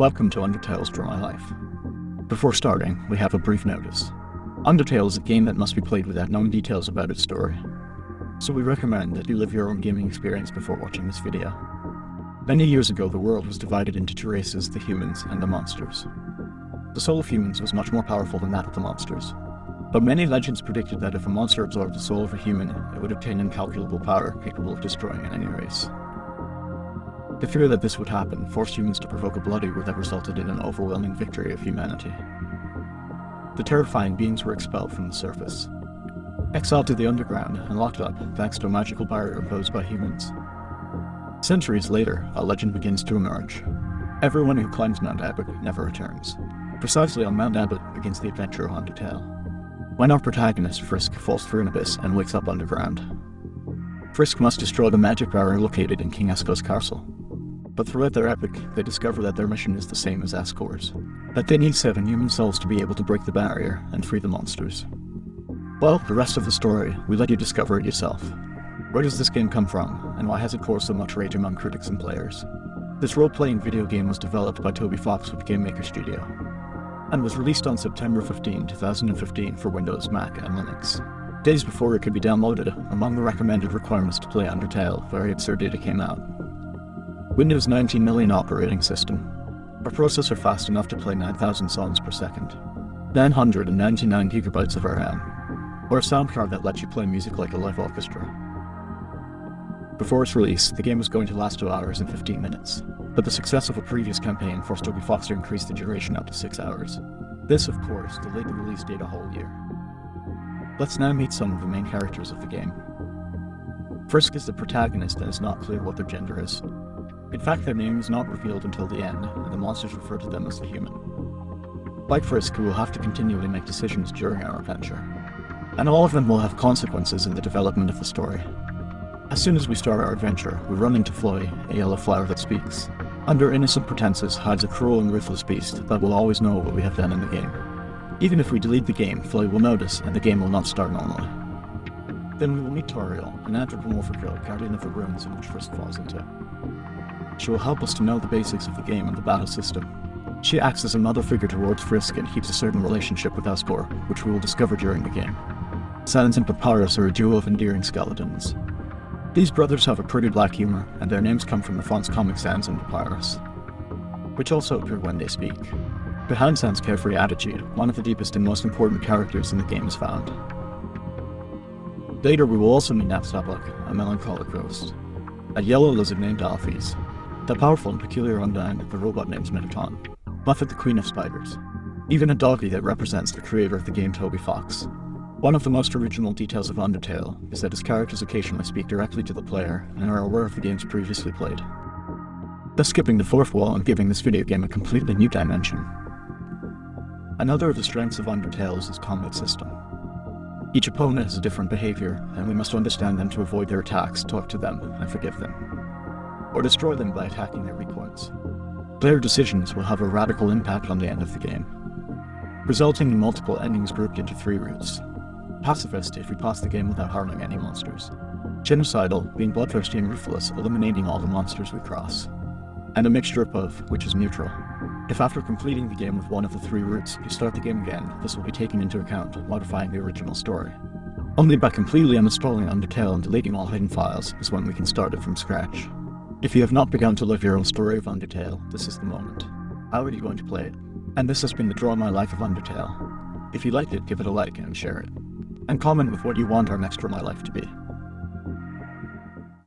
Welcome to Undertale's Draw My Life. Before starting, we have a brief notice. Undertale is a game that must be played without knowing details about its story, so we recommend that you live your own gaming experience before watching this video. Many years ago, the world was divided into two races, the humans and the monsters. The soul of humans was much more powerful than that of the monsters, but many legends predicted that if a monster absorbed the soul of a human, it would obtain incalculable power capable of destroying any race. The fear that this would happen forced humans to provoke a bloody war that resulted in an overwhelming victory of humanity. The terrifying beings were expelled from the surface, exiled to the underground and locked up thanks to a magical barrier imposed by humans. Centuries later, a legend begins to emerge. Everyone who climbs Mount Ebott never returns. Precisely on Mount Ebott begins the adventure of Undertale. When our protagonist, Frisk, falls through an abyss and wakes up underground. Frisk must destroy the magic barrier located in King Asgore's castle, but throughout their epic, they discover that their mission is the same as Asgore's, that they need seven human souls to be able to break the barrier and free the monsters. Well, the rest of the story, we let you discover it yourself. Where does this game come from, and why has it caused so much rage among critics and players? This role-playing video game was developed by Toby Fox with Game Maker Studio, and was released on September 15, 2015 for Windows, Mac, and Linux. Days before it could be downloaded, among the recommended requirements to play Undertale, very absurd data came out. Windows 19 million operating system. A processor fast enough to play 9,000 songs per second. 999 gigabytes of RAM. Or a sound card that lets you play music like a live orchestra. Before its release, the game was going to last 2 hours and 15 minutes, but the success of a previous campaign forced Toby Fox to increase the duration up to 6 hours. This, of course, delayed the release date a whole year. Let's now meet some of the main characters of the game. Frisk is the protagonist and it's not clear what their gender is. In fact, their name is not revealed until the end, and the monsters refer to them as the human. Like Frisk, we will have to continually make decisions during our adventure, and all of them will have consequences in the development of the story. As soon as we start our adventure, we run into Flowey, a yellow flower that speaks. Under innocent pretenses hides a cruel and ruthless beast that will always know what we have done in the game. Even if we delete the game, Flowey will notice, and the game will not start normally. Then we will meet Toriel, an anthropomorphic girl guardian of the ruins in which Frisk falls into. She will help us to know the basics of the game and the battle system. She acts as a mother figure towards Frisk and keeps a certain relationship with Asgore, which we will discover during the game. Sans and Papyrus are a duo of endearing skeletons. These brothers have a pretty black humor, and their names come from the font's comic Sans and Papyrus, which also appear when they speak. Behind Sans' carefree attitude, one of the deepest and most important characters in the game is found. Later we will also meet Napstablook, a melancholic ghost, a yellow lizard named Alphys, the powerful and peculiar Undyne, the robot named Mettaton. Muffet the Queen of Spiders. Even a doggy that represents the creator of the game Toby Fox. One of the most original details of Undertale is that its characters occasionally speak directly to the player and are aware of the games previously played. Thus skipping the fourth wall and giving this video game a completely new dimension. Another of the strengths of Undertale is its combat system. Each opponent has a different behavior, and we must understand them to avoid their attacks, talk to them, and forgive them or destroy them by attacking their weak points. Player decisions will have a radical impact on the end of the game, resulting in multiple endings grouped into three routes. Pacifist if we pass the game without harming any monsters. Genocidal, being bloodthirsty and ruthless, eliminating all the monsters we cross. And a mixture of both, which is neutral. If after completing the game with one of the three routes, you start the game again, this will be taken into account, modifying the original story. Only by completely uninstalling Undertale and deleting all hidden files is when we can start it from scratch. If you have not begun to live your own story of Undertale, this is the moment. How are you going to play it? And this has been the Draw My Life of Undertale. If you liked it, give it a like and share it. And comment with what you want our next Draw My Life to be.